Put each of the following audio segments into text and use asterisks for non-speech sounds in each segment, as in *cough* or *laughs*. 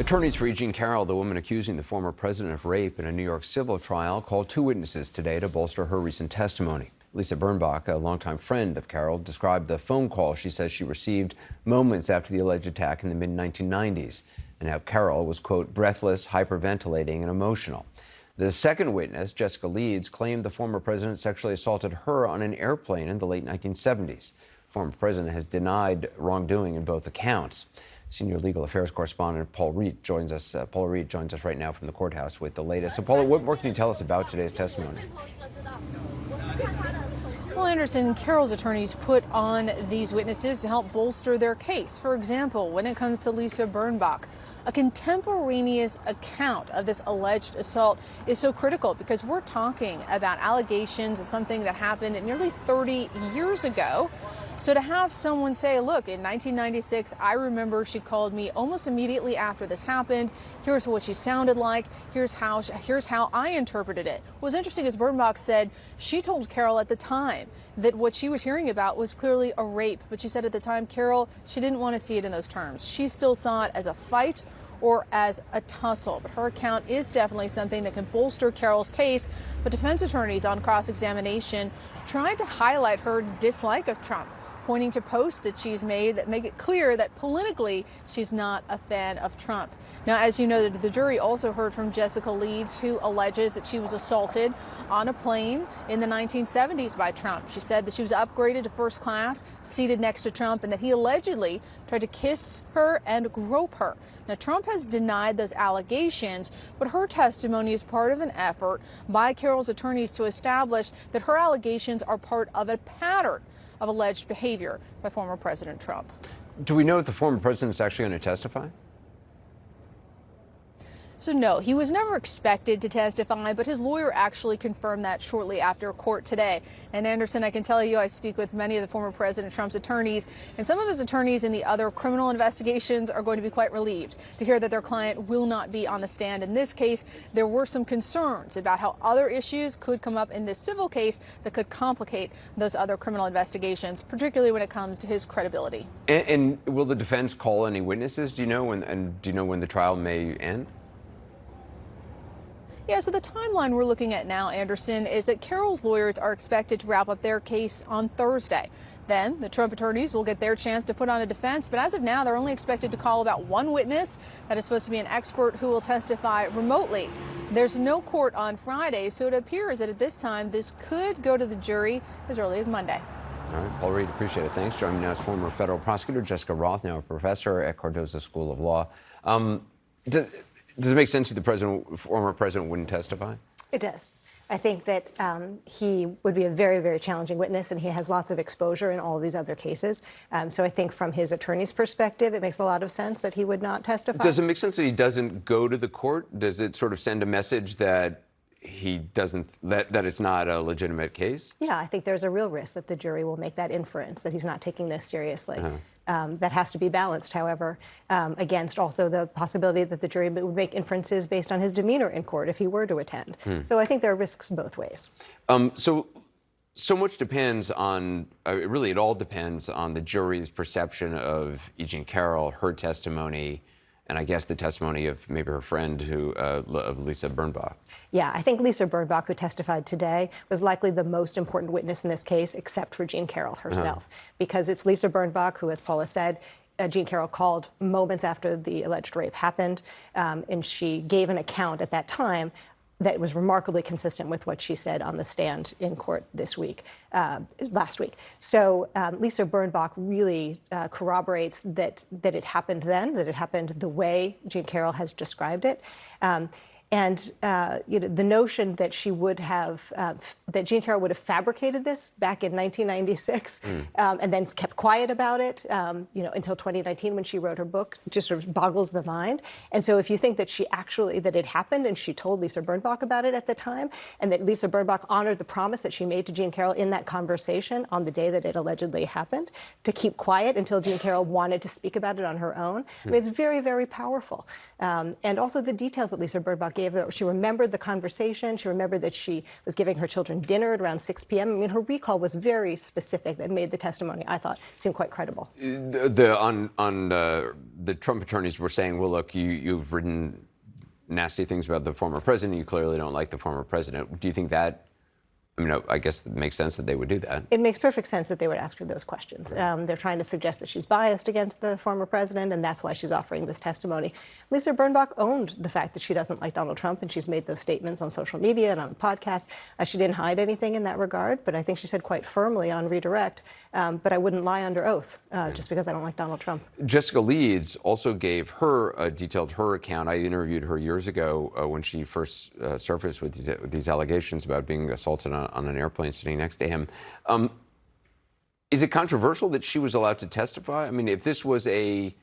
Attorneys for Eugene Carroll, the woman accusing the former president of rape in a New York civil trial, called two witnesses today to bolster her recent testimony. Lisa Birnbach, a longtime friend of Carroll, described the phone call she says she received moments after the alleged attack in the mid 1990s and how Carroll was, quote, breathless, hyperventilating, and emotional. The second witness, Jessica Leeds, claimed the former president sexually assaulted her on an airplane in the late 1970s. The former president has denied wrongdoing in both accounts. Senior legal affairs correspondent Paula Reid joins us. Uh, Paula Reid joins us right now from the courthouse with the latest. So, Paula, what more can you tell us about today's testimony? Well, Anderson, Carroll's attorneys put on these witnesses to help bolster their case. For example, when it comes to Lisa Birnbach, a contemporaneous account of this alleged assault is so critical because we're talking about allegations of something that happened nearly 30 years ago. So to have someone say, look, in 1996, I remember she called me almost immediately after this happened. Here's what she sounded like. Here's how here's how I interpreted it. What was interesting is Birnbach said she told Carroll at the time that what she was hearing about was clearly a rape, but she said at the time, Carroll, she didn't want to see it in those terms. She still saw it as a fight or as a tussle. But her account is definitely something that can bolster Carroll's case. But defense attorneys on cross examination tried to highlight her dislike of Trump pointing to posts that she's made that make it clear that politically she's not a fan of Trump. Now, as you know, the jury also heard from Jessica Leeds, who alleges that she was assaulted on a plane in the 1970s by Trump. She said that she was upgraded to first class, seated next to Trump, and that he allegedly tried to kiss her and grope her. Now, Trump has denied those allegations, but her testimony is part of an effort by Carroll's attorneys to establish that her allegations are part of a pattern of alleged behavior by former President Trump. Do we know if the former president is actually going to testify? So, no, he was never expected to testify, but his lawyer actually confirmed that shortly after court today. And Anderson, I can tell you, I speak with many of the former President Trump's attorneys, and some of his attorneys in the other criminal investigations are going to be quite relieved to hear that their client will not be on the stand. In this case, there were some concerns about how other issues could come up in this civil case that could complicate those other criminal investigations, particularly when it comes to his credibility. And, and will the defense call any witnesses? Do you know when? And do you know when the trial may end? Yeah, so the timeline we're looking at now, Anderson, is that Carroll's lawyers are expected to wrap up their case on Thursday. Then the Trump attorneys will get their chance to put on a defense, but as of now, they're only expected to call about one witness that is supposed to be an expert who will testify remotely. There's no court on Friday, so it appears that at this time this could go to the jury as early as Monday. All right, Paula Reid, appreciate it. Thanks. Joining me now is former federal prosecutor Jessica Roth, now a professor at Cardozo School of Law. Um, does, does it make sense that the president, former president, wouldn't testify? It does. I think that um, he would be a very, very challenging witness, and he has lots of exposure in all of these other cases. Um, so I think from his attorney's perspective, it makes a lot of sense that he would not testify. Does it make sense that he doesn't go to the court? Does it sort of send a message that he doesn't that, that it's not a legitimate case? Yeah, I think there's a real risk that the jury will make that inference that he's not taking this seriously. Uh -huh. Um, that has to be balanced, however, um, against also the possibility that the jury would make inferences based on his demeanor in court if he were to attend. Hmm. So I think there are risks both ways. Um, so, so much depends on, uh, really, it all depends on the jury's perception of E. Jean Carroll, her testimony, and I guess the testimony of maybe her friend who uh, of Lisa Birnbach. Yeah, I think Lisa Birnbach, who testified today, was likely the most important witness in this case, except for Jean Carroll uh-huh. herself, uh -huh. because it's Lisa Birnbach who, as Paula said, uh, Jean Carroll called moments after the alleged rape happened, um, and she gave an account at that time that was remarkably consistent with what she said on the stand in court this week, uh, last week. So um, Lisa Birnbach really uh, corroborates that that it happened then, that it happened the way Jean Carroll has described it. Um, and uh, you know, the notion that she would have, uh, that Jean Carroll would have fabricated this back in 1996 mm. um, and then kept quiet about it, um, you know, until 2019 when she wrote her book, just sort of boggles the mind. And so if you think that she actually, that it happened and she told Lisa Birnbach about it at the time, and that Lisa Birnbach honored the promise that she made to Jean Carroll in that conversation on the day that it allegedly happened, to keep quiet until Jean Carroll wanted to speak about it on her own, mm. I mean, it's very, very powerful. Um, and also the details that Lisa Birnbach gave her, she remembered the conversation. She remembered that she was giving her children dinner at around 6 p.m. I mean, her recall was very specific. That made the testimony, I thought, seem quite credible. The, the on on uh, the Trump attorneys were saying, well, look, you you've written nasty things about the former president. You clearly don't like the former president. Do you think that? I mean, I guess it makes sense that they would do that. It makes perfect sense that they would ask her those questions. Um, they're trying to suggest that she's biased against the former president, and that's why she's offering this testimony. Lisa Birnbach owned the fact that she doesn't like Donald Trump, and she's made those statements on social media and on a podcast. Uh, she didn't hide anything in that regard, but I think she said quite firmly on redirect, um, but I wouldn't lie under oath uh, just because I don't like Donald Trump. Jessica Leeds also gave her uh, detailed her account. I interviewed her years ago uh, when she first uh, surfaced with these, with these allegations about being assaulted on, on an airplane sitting next to him. Um, is it controversial that she was allowed to testify? I mean, if this was a,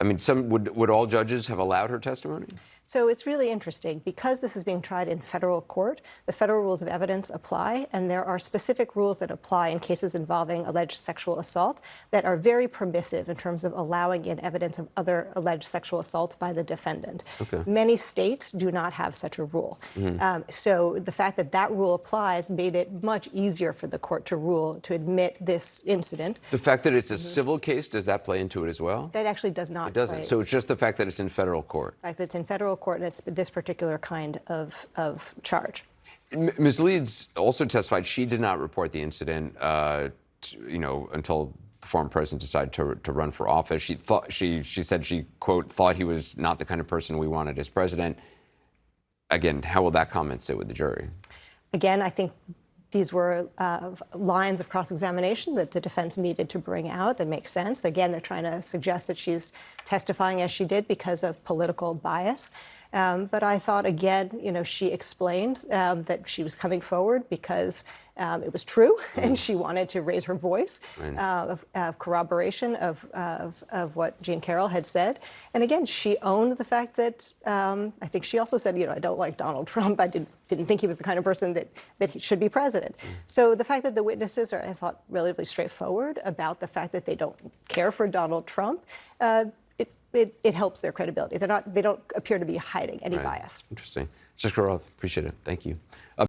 I mean, some would would all judges have allowed her testimony? So it's really interesting because this is being tried in federal court. The federal rules of evidence apply, and there are specific rules that apply in cases involving alleged sexual assault that are very permissive in terms of allowing in evidence of other alleged sexual assaults by the defendant. Okay. Many states do not have such a rule. Um, so the fact that that rule applies made it much easier for the court to rule to admit this incident. The fact that it's a civil case does that play into it as well? That actually does not. It doesn't. play- So it's just the fact that it's in federal court. the fact that it's in federal court and it's this particular kind of, of charge. Ms. Leeds also testified she did not report the incident, uh, t- you know, until the former president decided to, to run for office. She thought she she said she quote thought he was not the kind of person we wanted as president. Again, how will that comment sit with the jury? Again, I think these were uh, lines of cross-examination that the defense needed to bring out that make sense. Again, they're trying to suggest that she's testifying as she did because of political bias. Um, but I thought, again, you know, she explained um, that she was coming forward because um, it was true, *laughs* and she wanted to raise her voice Right. uh, of, of corroboration of, of, of what Jean Carroll had said. And again, she owned the fact that um, I think she also said, you know, I don't like Donald *laughs* Trump. I didn't, didn't think he was the kind of person that, that he should be president. So the fact that the witnesses are, I thought, relatively straightforward about the fact that they don't care for Donald Trump, uh, it, it, helps their credibility. They're not, they don't appear to be hiding any Right. bias. Interesting. Jessica Roth, appreciate it. Thank you. Uh,